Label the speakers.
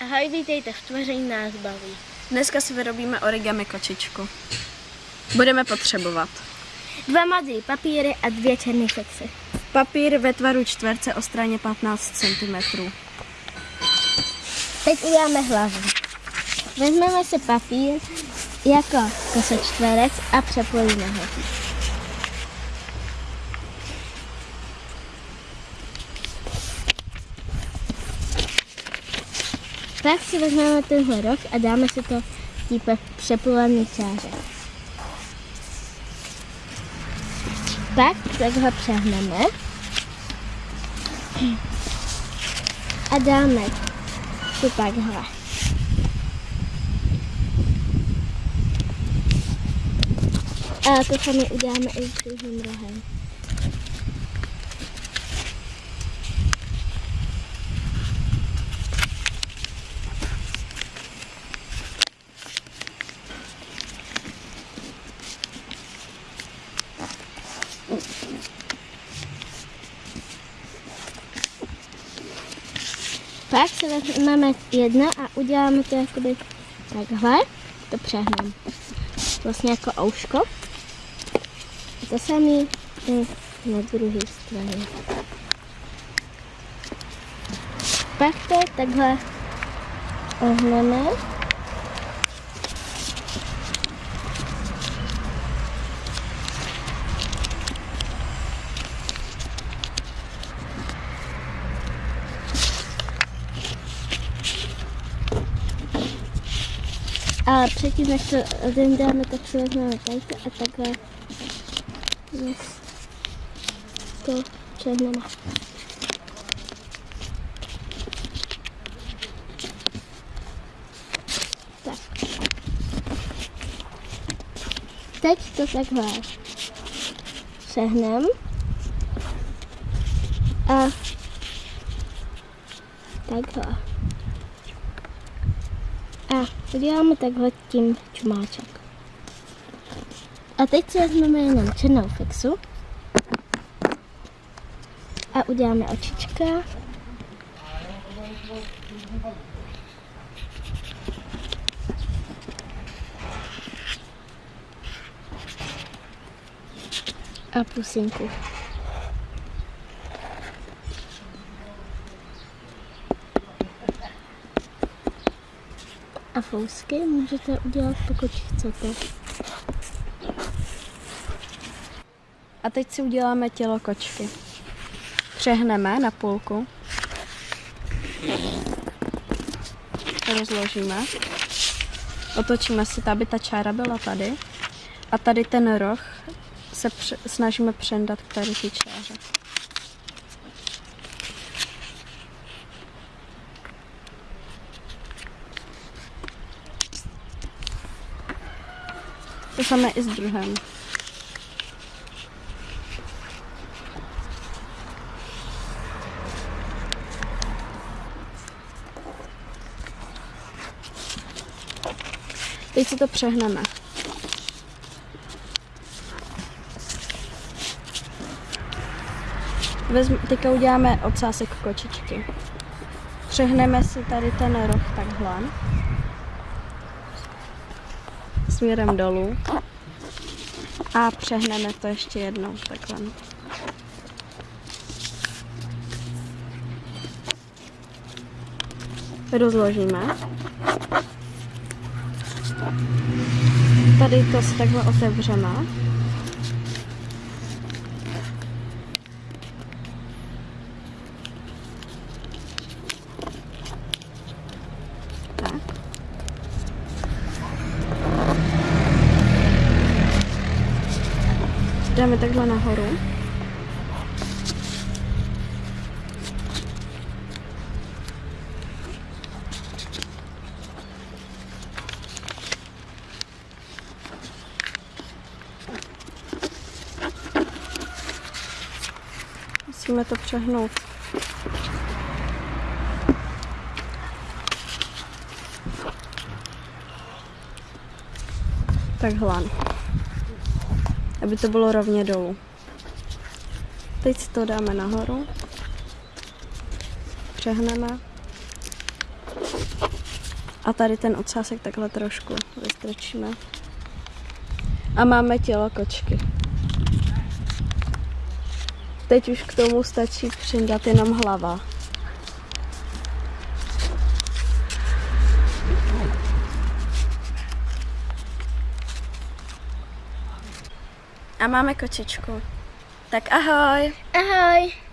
Speaker 1: Ahoj, vítejte v tvoření nás baví.
Speaker 2: Dneska si vyrobíme origami kočičku. Budeme potřebovat
Speaker 1: Dva modrý papíry a dvě černé fixy.
Speaker 2: papír ve tvaru čtverce o straně 15 cm.
Speaker 1: Teď uděláme hlavu. Vezmeme si papír jako čtverec a přepojíme ho. Pak si vezmeme tenhle roh a dáme si to típe přepolaný čáře. Pak takhle přehneme a dáme to takhle. A to samé uděláme i s druhým rohem. Pak se vezmeme jedna a uděláme to jakoby takhle, to přehneme. Vlastně jako ouško. To samé i na druhé straně. Pak to takhle ohneme. Ale předtím, než to odemdáme, tak si vezmeme tady a takhle yes, to přehneme. Tak. Teď to takhle přehnem. A takhle. A uděláme takhle tím čumáček. A teď si vezmeme jenom černou fixu. A uděláme očička. A pusinku. A fousky můžete udělat, pokud chcete.
Speaker 2: A teď si uděláme tělo kočky. Přehneme na půlku. Rozložíme. Otočíme si, aby ta čára byla tady. A tady ten roh se pře- snažíme přendat k tady ty čáře. To samé i s druhem. Teď si to přehneme. Vezm, teďka uděláme ocásek kočičky. Přehneme si tady ten roh takhle. Směrem dolů. A přehneme to ještě jednou takhle. Rozložíme. Tady to si takhle otevřeme. Tak. Dáme takhle nahoru. Musíme to přehnout. Takhle. Aby to bylo rovně dolů. Teď to dáme nahoru. Přehneme. A tady ten ocásek takhle trošku vystrčíme. A máme tělo kočky. Teď už k tomu stačí přindat jenom hlava. A máme kočičku. Tak ahoj!
Speaker 1: Ahoj!